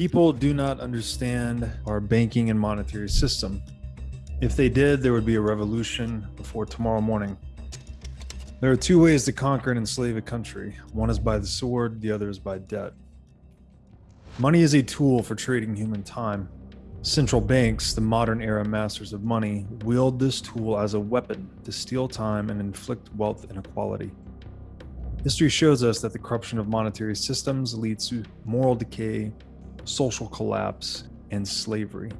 People do not understand our banking and monetary system. If they did, there would be a revolution before tomorrow morning. There are two ways to conquer and enslave a country one is by the sword, the other is by debt. Money is a tool for trading human time. Central banks, the modern era masters of money, wield this tool as a weapon to steal time and inflict wealth inequality. History shows us that the corruption of monetary systems leads to moral decay, social collapse, and slavery.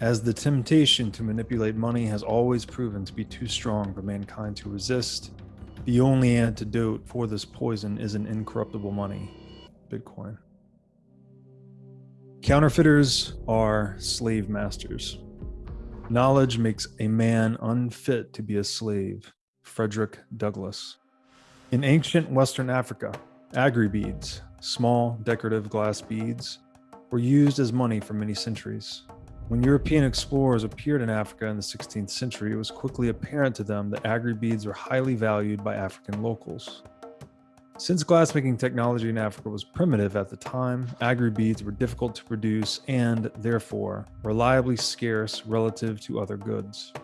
As the temptation to manipulate money has always proven to be too strong for mankind to resist, the only antidote for this poison is an incorruptible money Bitcoin. Counterfeiters are slave masters. Knowledge makes a man unfit to be a slave. Frederick Douglass. In ancient Western Africa, aggry beads, small decorative glass beads, were used as money for many centuries. When European explorers appeared in Africa in the 16th century, it was quickly apparent to them that aggry beads were highly valued by African locals. Since glassmaking technology in Africa was primitive at the time, aggry beads were difficult to produce and, therefore, reliably scarce relative to other goods.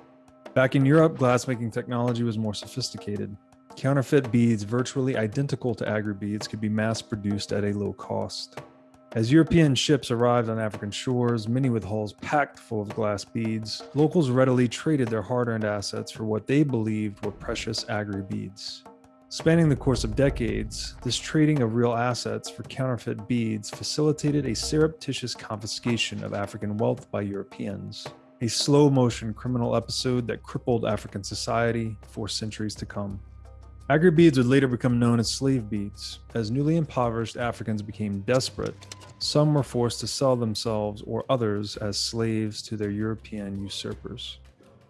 Back in Europe, glassmaking technology was more sophisticated. Counterfeit beads virtually identical to aggry beads could be mass produced at a low cost. As European ships arrived on African shores, many with hulls packed full of glass beads, locals readily traded their hard earned assets for what they believed were precious aggry beads. Spanning the course of decades, this trading of real assets for counterfeit beads facilitated a surreptitious confiscation of African wealth by Europeans, a slow motion criminal episode that crippled African society for centuries to come. Aggry beads would later become known as slave beads. As newly impoverished Africans became desperate, some were forced to sell themselves or others as slaves to their European usurpers.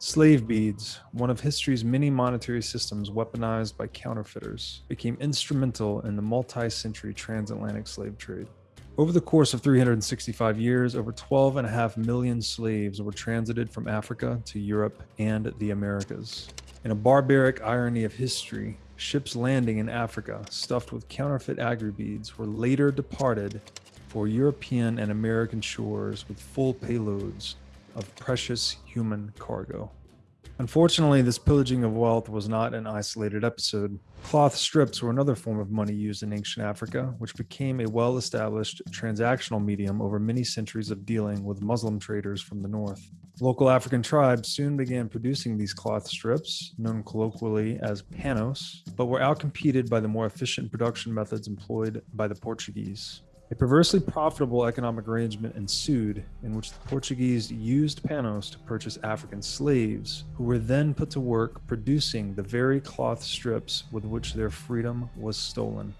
Slave beads, one of history's many monetary systems weaponized by counterfeiters, became instrumental in the multi century transatlantic slave trade. Over the course of 365 years, over 12.5 million slaves were transited from Africa to Europe and the Americas. In a barbaric irony of history, ships landing in Africa stuffed with counterfeit aggry beads were later departed for European and American shores with full payloads of precious human cargo. Unfortunately, this pillaging of wealth was not an isolated episode. Cloth strips were another form of money used in ancient Africa, which became a well established transactional medium over many centuries of dealing with Muslim traders from the north. Local African tribes soon began producing these cloth strips, known colloquially as panos, but were outcompeted by the more efficient production methods employed by the Portuguese. A perversely profitable economic arrangement ensued in which the Portuguese used panos to purchase African slaves, who were then put to work producing the very cloth strips with which their freedom was stolen.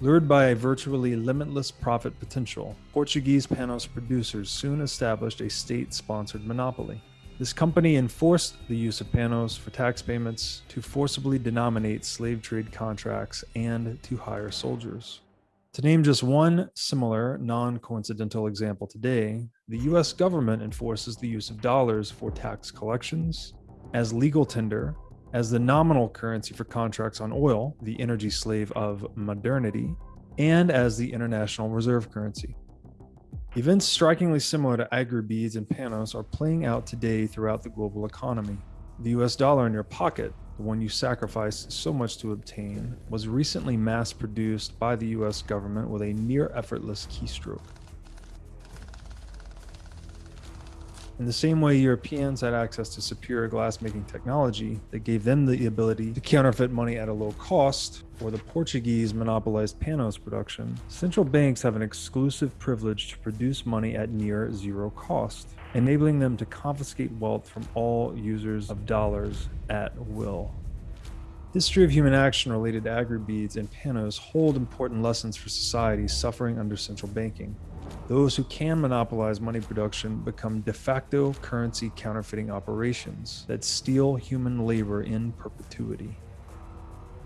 Lured by a virtually limitless profit potential, Portuguese panos producers soon established a state sponsored monopoly. This company enforced the use of panos for tax payments to forcibly denominate slave trade contracts and to hire soldiers. To name just one similar, non coincidental example today, the US government enforces the use of dollars for tax collections, as legal tender, as the nominal currency for contracts on oil, the energy slave of modernity, and as the international reserve currency. Events strikingly similar to aggry beads and panos are playing out today throughout the global economy. The US dollar in your pocket the one you sacrificed so much to obtain, was recently mass produced by the US government with a near effortless keystroke. In the same way Europeans had access to superior glassmaking technology that gave them the ability to counterfeit money at a low cost, or the Portuguese monopolized panos production, central banks have an exclusive privilege to produce money at near zero cost enabling them to confiscate wealth from all users of dollars at will. History of human action related to aggry-beads and panos hold important lessons for societies suffering under central banking. Those who can monopolize money production become de facto currency counterfeiting operations that steal human labor in perpetuity.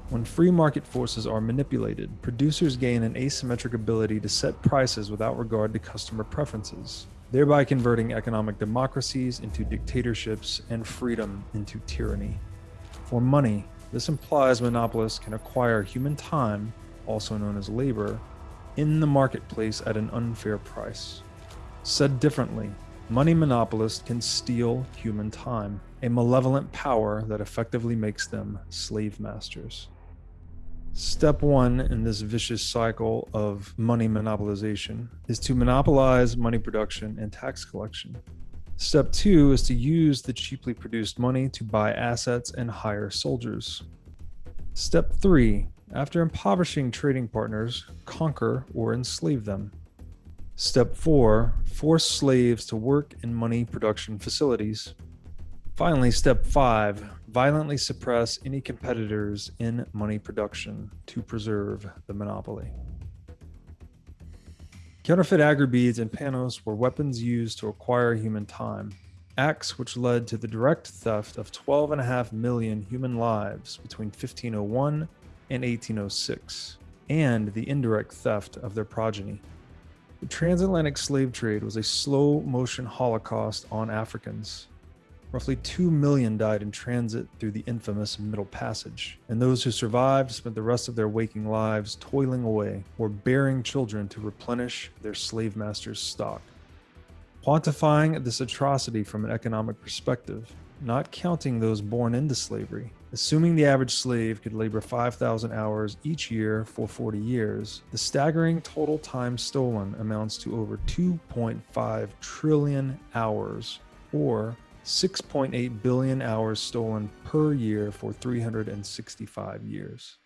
When free market forces are manipulated, producers gain an asymmetric ability to set prices without regard to customer preferences thereby converting economic democracies into dictatorships and freedom into tyranny. For money, this implies monopolists can acquire human time, also known as labor, in the marketplace at an unfair price. Said differently, money monopolists can steal human time, a malevolent power that effectively makes them slave masters. Step one in this vicious cycle of money monopolization is to monopolize money production and tax collection. Step two is to use the cheaply produced money to buy assets and hire soldiers. Step three, after impoverishing trading partners, conquer or enslave them. Step four, force slaves to work in money production facilities. Finally, step five, violently suppress any competitors in money production to preserve the monopoly. Counterfeit aggry beads and panos were weapons used to acquire human time, acts which led to the direct theft of 12.5 million human lives between 1501 and 1806, and the indirect theft of their progeny. The transatlantic slave trade was a slow motion holocaust on Africans, Roughly 2 million died in transit through the infamous Middle Passage, and those who survived spent the rest of their waking lives toiling away or bearing children to replenish their slave masters' stock. Quantifying this atrocity from an economic perspective, not counting those born into slavery, assuming the average slave could labor 5,000 hours each year for 40 years, the staggering total time stolen amounts to over 2.5 trillion hours, or 6.8 billion hours stolen per year for 365 years.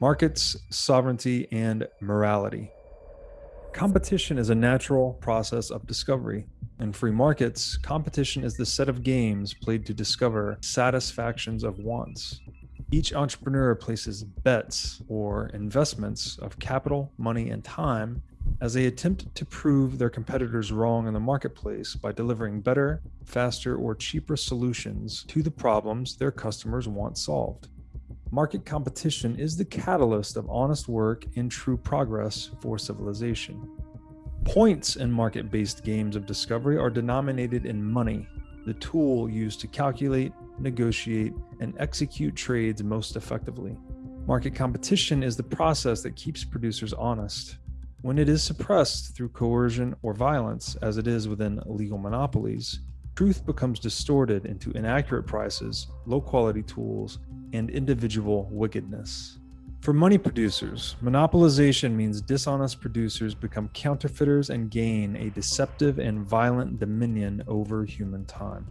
Markets, sovereignty, and morality. Competition is a natural process of discovery. In free markets, competition is the set of games played to discover satisfactions of wants. Each entrepreneur places bets or investments of capital, money, and time as they attempt to prove their competitors wrong in the marketplace by delivering better, faster, or cheaper solutions to the problems their customers want solved. Market competition is the catalyst of honest work and true progress for civilization. Points in market based games of discovery are denominated in money, the tool used to calculate, negotiate, and execute trades most effectively. Market competition is the process that keeps producers honest, when it is suppressed through coercion or violence, as it is within legal monopolies, truth becomes distorted into inaccurate prices, low quality tools, and individual wickedness. For money producers, monopolization means dishonest producers become counterfeiters and gain a deceptive and violent dominion over human time.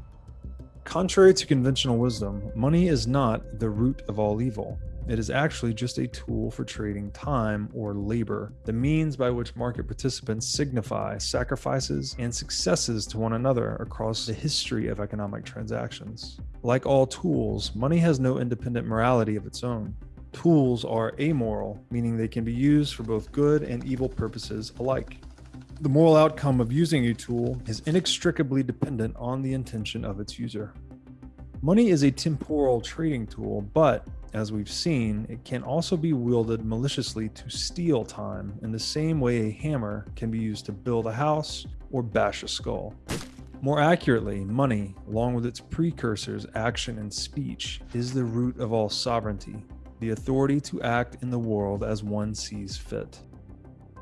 Contrary to conventional wisdom, money is not the root of all evil. It is actually just a tool for trading time or labor, the means by which market participants signify sacrifices and successes to one another across the history of economic transactions. Like all tools, money has no independent morality of its own. Tools are amoral, meaning they can be used for both good and evil purposes alike. The moral outcome of using a tool is inextricably dependent on the intention of its user. Money is a temporal trading tool, but as we've seen, it can also be wielded maliciously to steal time in the same way a hammer can be used to build a house or bash a skull. More accurately, money, along with its precursors, action and speech, is the root of all sovereignty, the authority to act in the world as one sees fit.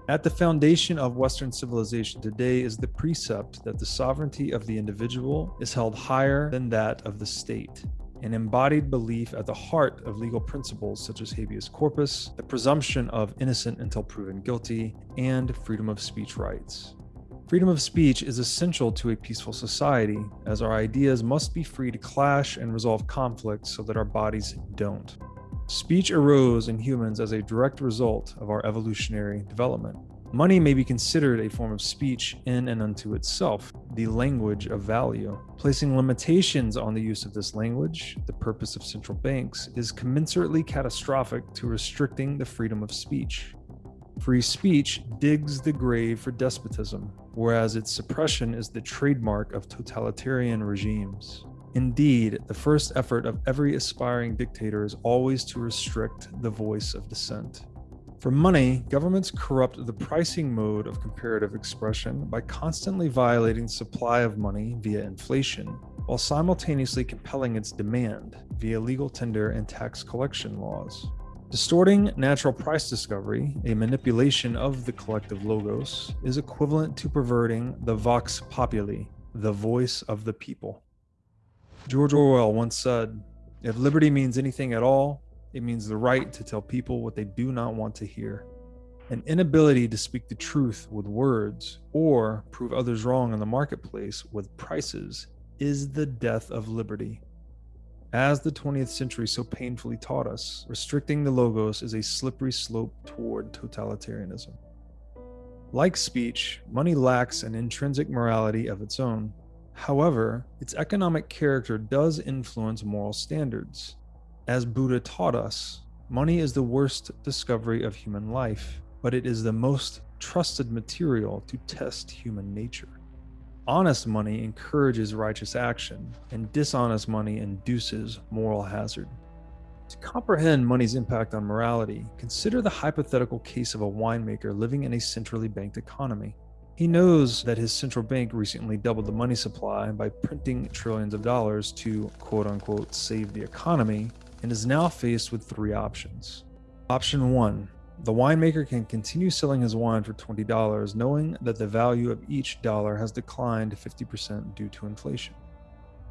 At the foundation of Western civilization today is the precept that the sovereignty of the individual is held higher than that of the state, an embodied belief at the heart of legal principles such as habeas corpus, the presumption of innocent until proven guilty, and freedom of speech rights. Freedom of speech is essential to a peaceful society, as our ideas must be free to clash and resolve conflicts so that our bodies don't. Speech arose in humans as a direct result of our evolutionary development. Money may be considered a form of speech in and unto itself, the language of value. Placing limitations on the use of this language, the purpose of central banks, is commensurately catastrophic to restricting the freedom of speech. Free speech digs the grave for despotism, whereas its suppression is the trademark of totalitarian regimes. Indeed, the first effort of every aspiring dictator is always to restrict the voice of dissent. For money, governments corrupt the pricing mode of comparative expression by constantly violating supply of money via inflation, while simultaneously compelling its demand via legal tender and tax collection laws. Distorting natural price discovery, a manipulation of the collective logos, is equivalent to perverting the vox populi, the voice of the people. George Orwell once said, If liberty means anything at all, it means the right to tell people what they do not want to hear. An inability to speak the truth with words or prove others wrong in the marketplace with prices is the death of liberty. As the 20th century so painfully taught us, restricting the logos is a slippery slope toward totalitarianism. Like speech, money lacks an intrinsic morality of its own. However, its economic character does influence moral standards. As Buddha taught us, money is the worst discovery of human life, but it is the most trusted material to test human nature. Honest money encourages righteous action, and dishonest money induces moral hazard. To comprehend money's impact on morality, consider the hypothetical case of a winemaker living in a centrally banked economy. He knows that his central bank recently doubled the money supply by printing trillions of dollars to quote unquote save the economy and is now faced with three options. Option 1 the winemaker can continue selling his wine for $20, knowing that the value of each dollar has declined 50% due to inflation.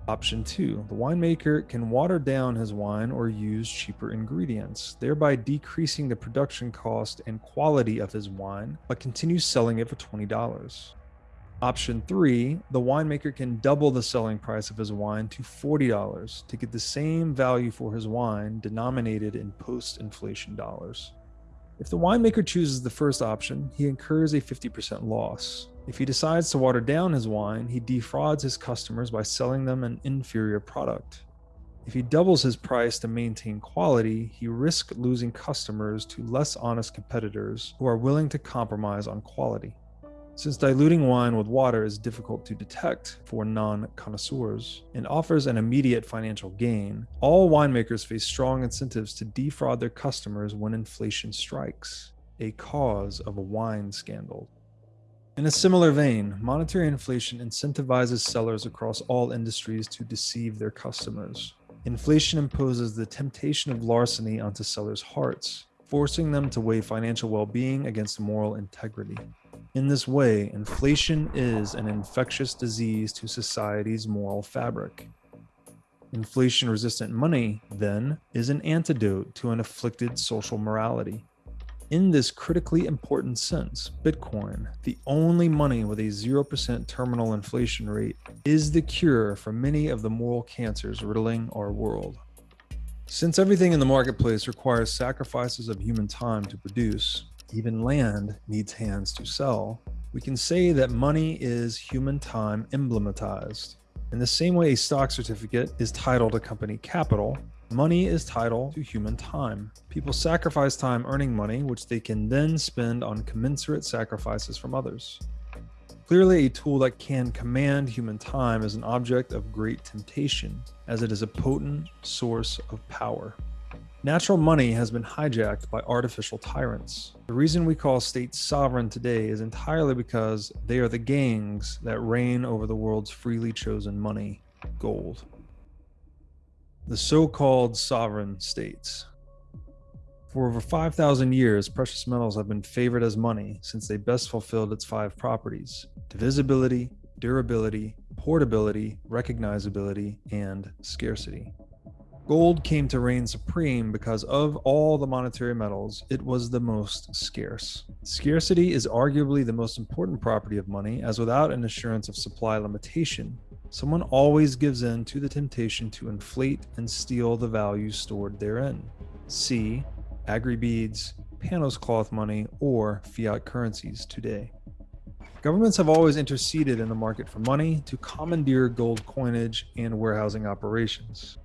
Option 2. The winemaker can water down his wine or use cheaper ingredients, thereby decreasing the production cost and quality of his wine, but continue selling it for $20. Option 3. The winemaker can double the selling price of his wine to $40 to get the same value for his wine denominated in post inflation dollars. If the winemaker chooses the first option, he incurs a 50% loss. If he decides to water down his wine, he defrauds his customers by selling them an inferior product. If he doubles his price to maintain quality, he risks losing customers to less honest competitors who are willing to compromise on quality. Since diluting wine with water is difficult to detect for non connoisseurs and offers an immediate financial gain, all winemakers face strong incentives to defraud their customers when inflation strikes, a cause of a wine scandal. In a similar vein, monetary inflation incentivizes sellers across all industries to deceive their customers. Inflation imposes the temptation of larceny onto sellers' hearts, forcing them to weigh financial well being against moral integrity. In this way, inflation is an infectious disease to society's moral fabric. Inflation resistant money, then, is an antidote to an afflicted social morality. In this critically important sense, Bitcoin, the only money with a 0% terminal inflation rate, is the cure for many of the moral cancers riddling our world. Since everything in the marketplace requires sacrifices of human time to produce, even land needs hands to sell, we can say that money is human time emblematized. In the same way a stock certificate is titled to company capital, money is title to human time. People sacrifice time earning money, which they can then spend on commensurate sacrifices from others. Clearly, a tool that can command human time is an object of great temptation, as it is a potent source of power. Natural money has been hijacked by artificial tyrants. The reason we call states sovereign today is entirely because they are the gangs that reign over the world's freely chosen money, gold. The so called sovereign states. For over 5,000 years, precious metals have been favored as money since they best fulfilled its five properties divisibility, durability, portability, recognizability, and scarcity. Gold came to reign supreme because of all the monetary metals, it was the most scarce. Scarcity is arguably the most important property of money, as without an assurance of supply limitation, someone always gives in to the temptation to inflate and steal the value stored therein. See aggry-beads, Panos cloth money, or fiat currencies today. Governments have always interceded in the market for money to commandeer gold coinage and warehousing operations.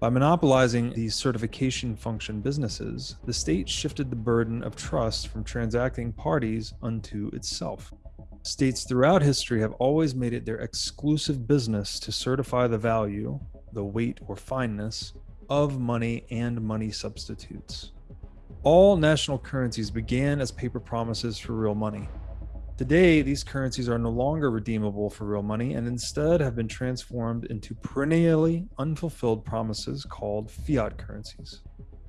By monopolizing these certification function businesses, the state shifted the burden of trust from transacting parties unto itself. States throughout history have always made it their exclusive business to certify the value, the weight or fineness, of money and money substitutes. All national currencies began as paper promises for real money. Today, these currencies are no longer redeemable for real money and instead have been transformed into perennially unfulfilled promises called fiat currencies.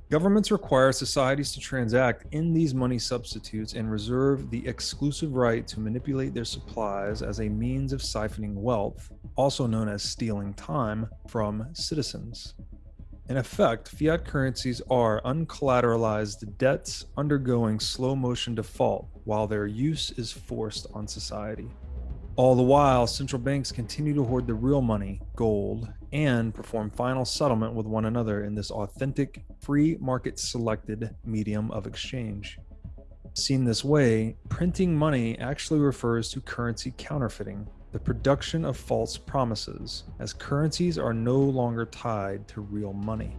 Governments require societies to transact in these money substitutes and reserve the exclusive right to manipulate their supplies as a means of siphoning wealth, also known as stealing time, from citizens. In effect, fiat currencies are uncollateralized debts undergoing slow motion default while their use is forced on society. All the while, central banks continue to hoard the real money, gold, and perform final settlement with one another in this authentic, free market selected medium of exchange. Seen this way, printing money actually refers to currency counterfeiting, the production of false promises, as currencies are no longer tied to real money.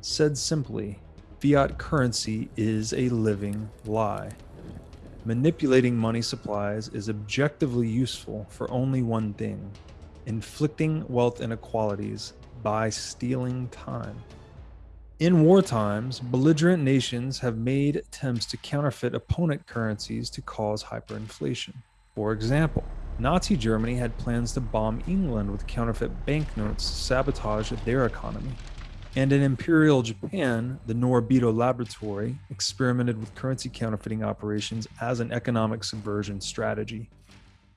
Said simply, fiat currency is a living lie. Manipulating money supplies is objectively useful for only one thing inflicting wealth inequalities by stealing time. In war times, belligerent nations have made attempts to counterfeit opponent currencies to cause hyperinflation. For example, Nazi Germany had plans to bomb England with counterfeit banknotes to sabotage their economy. And in Imperial Japan, the Noborito Laboratory experimented with currency counterfeiting operations as an economic subversion strategy.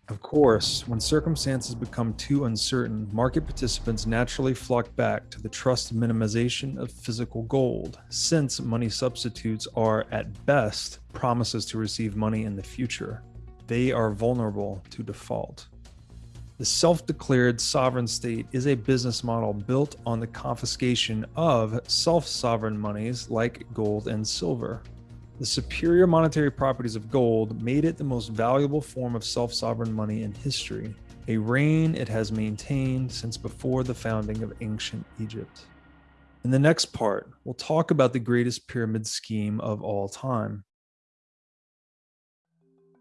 Of course, when circumstances become too uncertain, market participants naturally flock back to the trust minimization of physical gold, since money substitutes are, at best, promises to receive money in the future. They are vulnerable to default. The self declared sovereign state is a business model built on the confiscation of self sovereign monies like gold and silver. The superior monetary properties of gold made it the most valuable form of self sovereign money in history, a reign it has maintained since before the founding of ancient Egypt. In the next part, we'll talk about the greatest pyramid scheme of all time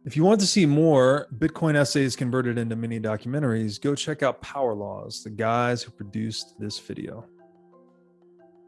if you want to see more Bitcoin essays converted into mini documentaries, go check out Power Laws, the guys who produced this video.